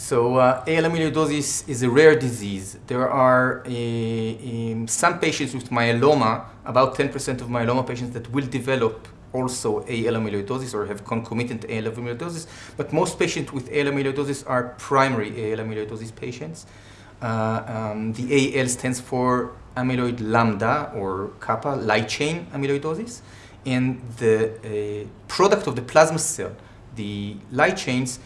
So uh, AL amyloidosis is a rare disease. There are uh, some patients with myeloma, about 10% of myeloma patients that will develop also AL amyloidosis or have concomitant AL amyloidosis, but most patients with AL amyloidosis are primary AL amyloidosis patients. Uh, um, the AL stands for amyloid lambda or kappa, light chain amyloidosis, and the uh, product of the plasma cell, the light chains,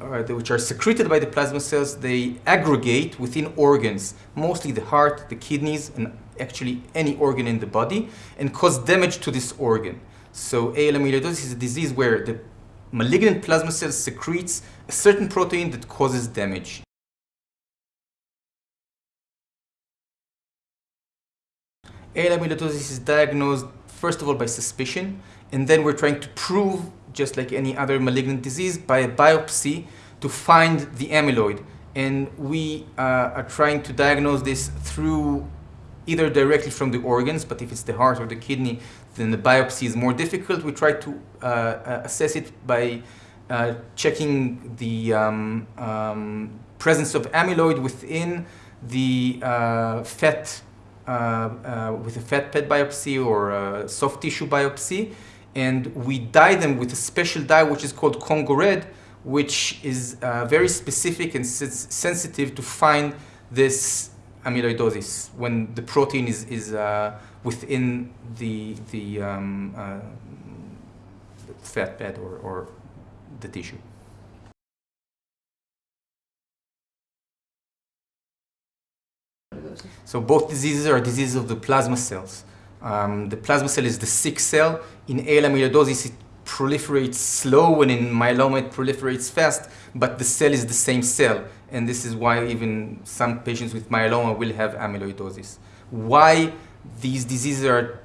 uh, which are secreted by the plasma cells, they aggregate within organs, mostly the heart, the kidneys, and actually any organ in the body, and cause damage to this organ. So AL amyloidosis is a disease where the malignant plasma cell secretes a certain protein that causes damage. AL amyloidosis is diagnosed first of all by suspicion, and then we're trying to prove, just like any other malignant disease, by a biopsy to find the amyloid. And we uh, are trying to diagnose this through either directly from the organs, but if it's the heart or the kidney, then the biopsy is more difficult. We try to uh, uh assess it by uh, checking the um, um, presence of amyloid within the uh, fat, uh, uh, with a fat pad biopsy or soft tissue biopsy. And we dye them with a special dye which is called Congo Red, which is very specific and sensitive to find this amyloidosis when the protein is, is uh, within the, the um, uh, fat pad or, or the tissue. So both diseases are diseases of the plasma cells. Um, the plasma cell is the sick cell. In AL amyloidosis, it proliferates slow and in myeloma it proliferates fast, but the cell is the same cell. And this is why even some patients with myeloma will have amyloidosis. Why these diseases are,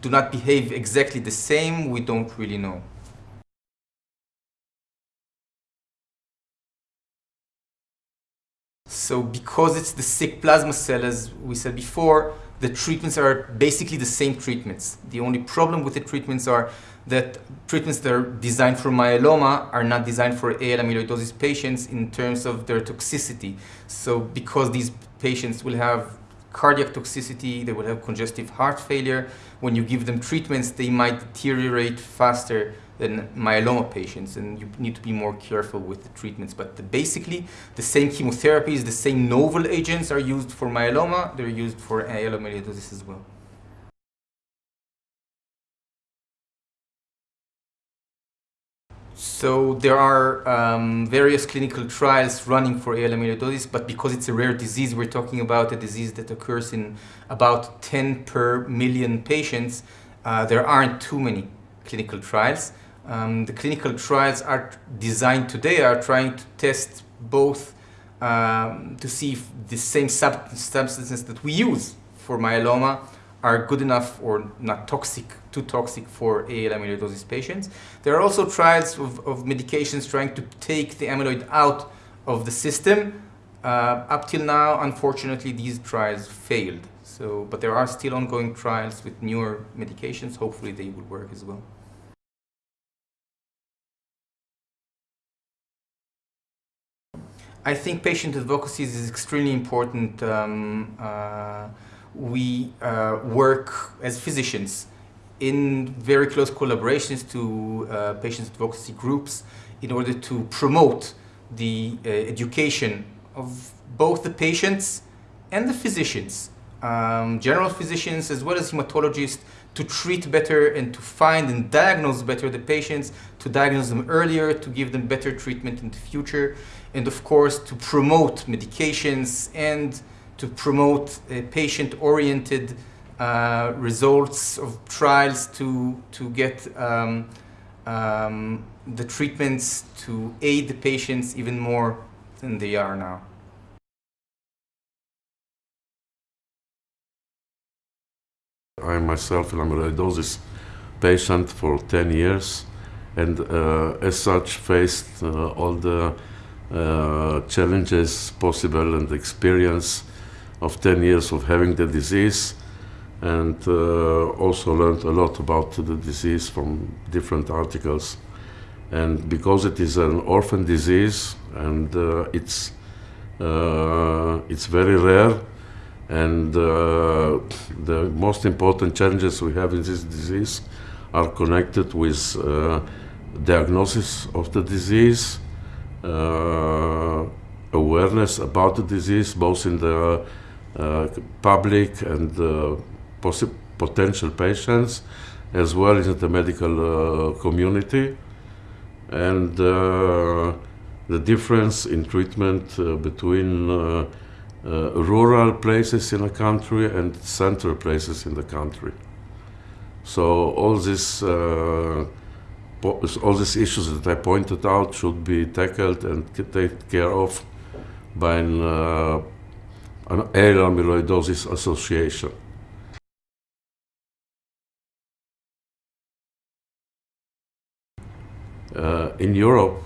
do not behave exactly the same, we don't really know. So because it's the sick plasma cell, as we said before, the treatments are basically the same treatments. The only problem with the treatments are that treatments that are designed for myeloma are not designed for AL amyloidosis patients in terms of their toxicity. So because these patients will have cardiac toxicity, they will have congestive heart failure, when you give them treatments, they might deteriorate faster than myeloma patients, and you need to be more careful with the treatments. But the, basically, the same chemotherapies, the same novel agents are used for myeloma, they're used for amyloidosis as well. So there are um, various clinical trials running for AL amyloidosis, but because it's a rare disease, we're talking about a disease that occurs in about 10 per million patients. Uh, there aren't too many clinical trials. Um, the clinical trials are designed today are trying to test both um, to see if the same sub substances that we use for myeloma are good enough or not toxic, too toxic for AL amyloidosis patients. There are also trials of, of medications trying to take the amyloid out of the system. Uh, up till now, unfortunately, these trials failed. So, but there are still ongoing trials with newer medications. Hopefully they will work as well. I think patient advocacy is extremely important. Um, uh, we uh, work as physicians in very close collaborations to uh, patient advocacy groups in order to promote the uh, education of both the patients and the physicians, um, general physicians as well as hematologists to treat better and to find and diagnose better the patients, to diagnose them earlier, to give them better treatment in the future, and of course to promote medications and to promote patient-oriented uh, results of trials to, to get um, um, the treatments to aid the patients even more than they are now. I myself am a amyloidosis patient for 10 years and uh, as such faced uh, all the uh, challenges possible and experience of 10 years of having the disease and uh, also learned a lot about the disease from different articles. And because it is an orphan disease and uh, it's, uh, it's very rare, and uh, the most important challenges we have in this disease are connected with uh, diagnosis of the disease, uh, awareness about the disease, both in the uh, public and uh, potential patients, as well as in the medical uh, community, and the difference in treatment between uh, rural places in the country and central places in the country. So all this, uh, all these issues that I pointed out should be tackled and taken care of by an, uh, an amyloidosis association. Uh, in Europe,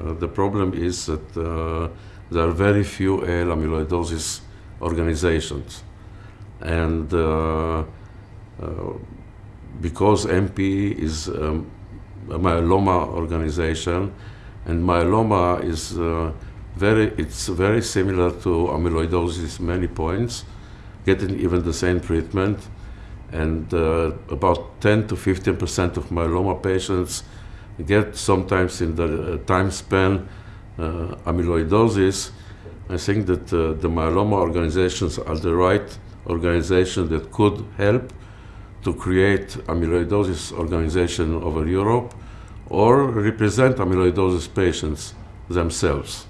uh, the problem is that uh, there are very few AL amyloidosis organizations. And uh, uh, because MP is um, a myeloma organization, and myeloma is uh, very, it's very similar to amyloidosis many points, getting even the same treatment. And uh, about 10 to 15 percent of myeloma patients get sometimes in the uh, time span amyloidosis. I think that uh, the myeloma organizations are the right organization that could help to create amyloidosis organization over Europe or represent amyloidosis patients themselves.